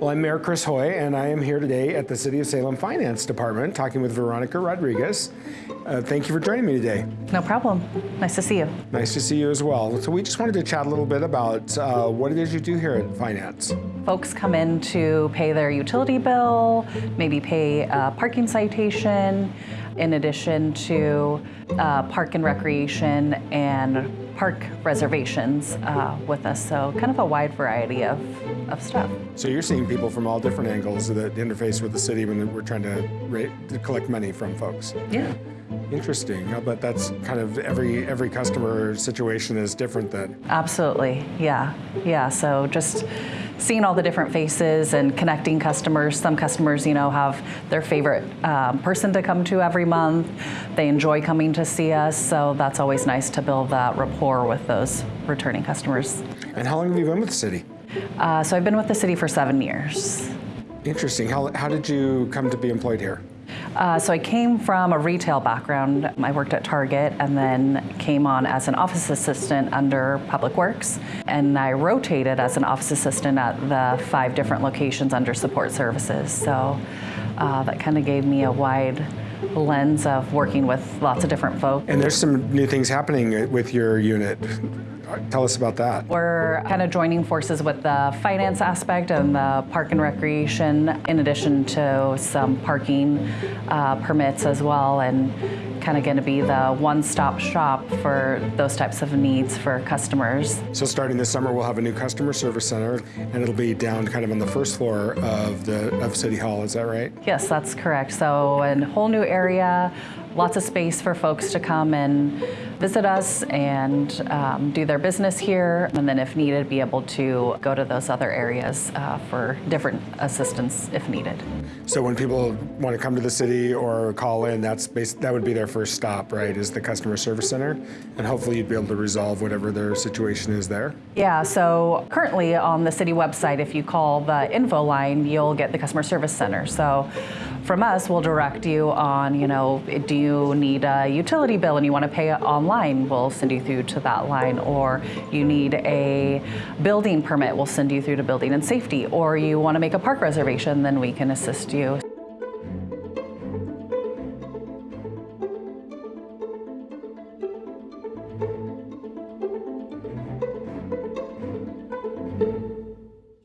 Well, I'm Mayor Chris Hoy, and I am here today at the City of Salem Finance Department talking with Veronica Rodriguez. Uh, thank you for joining me today. No problem. Nice to see you. Nice to see you as well. So, we just wanted to chat a little bit about uh, what it is you do here at Finance. Folks come in to pay their utility bill, maybe pay a parking citation, in addition to uh, park and recreation and park reservations uh, with us. So kind of a wide variety of, of stuff. So you're seeing people from all different angles that interface with the city when we're trying to, rate, to collect money from folks. Yeah. Interesting. but that's kind of every every customer situation is different then. Absolutely. Yeah. Yeah. So just seeing all the different faces and connecting customers. Some customers, you know, have their favorite um, person to come to every month. They enjoy coming to see us, so that's always nice to build that rapport with those returning customers. And how long have you been with the city? Uh, so I've been with the city for seven years. Interesting. How, how did you come to be employed here? Uh, so I came from a retail background. I worked at Target and then came on as an office assistant under Public Works. And I rotated as an office assistant at the five different locations under support services. So uh, that kind of gave me a wide lens of working with lots of different folks. And there's some new things happening with your unit. Tell us about that. We're kind of joining forces with the finance aspect and the park and recreation, in addition to some parking uh, permits as well, and kind of going to be the one-stop shop for those types of needs for customers. So starting this summer, we'll have a new customer service center, and it'll be down kind of on the first floor of the of City Hall. Is that right? Yes, that's correct. So a whole new area, lots of space for folks to come and visit us and um, do their business here, and then if needed, be able to go to those other areas uh, for different assistance if needed. So when people want to come to the city or call in, that's that would be their first stop, right? Is the customer service center, and hopefully you'd be able to resolve whatever their situation is there. Yeah. So currently on the city website, if you call the info line, you'll get the customer service center. So from us, we'll direct you on, you know, do you need a utility bill and you want to pay it online? We'll send you through to that line. Or you need a building permit, we'll send you through to building and safety. Or you want to make a park reservation, then we can assist you.